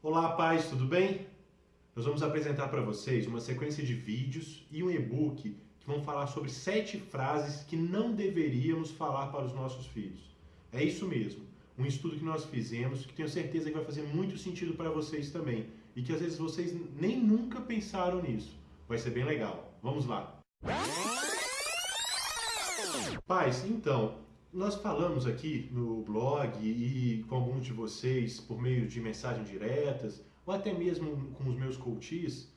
Olá, pais, tudo bem? Nós vamos apresentar para vocês uma sequência de vídeos e um e-book que vão falar sobre sete frases que não deveríamos falar para os nossos filhos. É isso mesmo, um estudo que nós fizemos que tenho certeza que vai fazer muito sentido para vocês também e que às vezes vocês nem nunca pensaram nisso. Vai ser bem legal. Vamos lá. Pais, então, nós falamos aqui no blog e com alguns de vocês por meio de mensagens diretas, ou até mesmo com os meus coaches,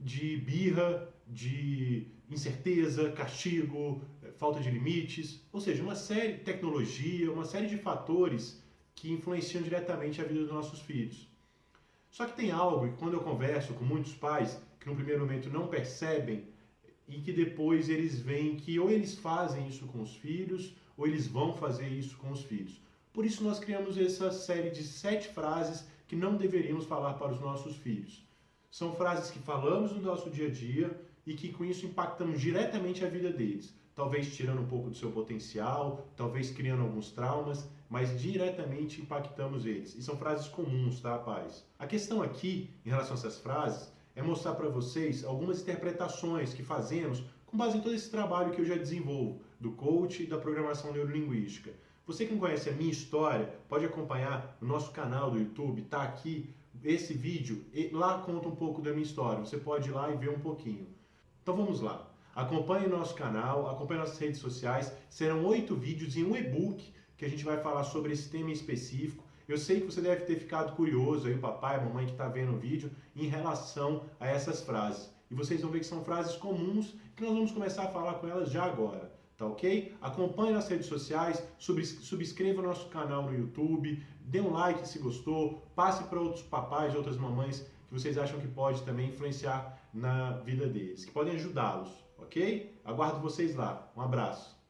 de birra, de incerteza, castigo, eh, falta de limites, ou seja, uma série de tecnologia, uma série de fatores que influenciam diretamente a vida dos nossos filhos. Só que tem algo que quando eu converso com muitos pais que no primeiro momento não percebem e que depois eles veem que ou eles fazem isso com os filhos ou eles vão fazer isso com os filhos. Por isso nós criamos essa série de sete frases que não deveríamos falar para os nossos filhos. São frases que falamos no nosso dia a dia e que com isso impactamos diretamente a vida deles. Talvez tirando um pouco do seu potencial, talvez criando alguns traumas, mas diretamente impactamos eles. E são frases comuns, tá, pais? A questão aqui, em relação a essas frases, é mostrar para vocês algumas interpretações que fazemos com base em todo esse trabalho que eu já desenvolvo, do coach e da programação neurolinguística. Você que não conhece a minha história, pode acompanhar no nosso canal do YouTube, tá aqui esse vídeo, lá conta um pouco da minha história. Você pode ir lá e ver um pouquinho. Então vamos lá. Acompanhe nosso canal, acompanhe nossas redes sociais. Serão oito vídeos e um e-book que a gente vai falar sobre esse tema específico. Eu sei que você deve ter ficado curioso aí, papai, mamãe que está vendo o vídeo, em relação a essas frases. E vocês vão ver que são frases comuns que nós vamos começar a falar com elas já agora. Tá ok? Acompanhe nas redes sociais, subscreva nosso canal no YouTube, dê um like se gostou, passe para outros papais e outras mamães que vocês acham que pode também influenciar na vida deles, que podem ajudá-los, ok? Aguardo vocês lá. Um abraço.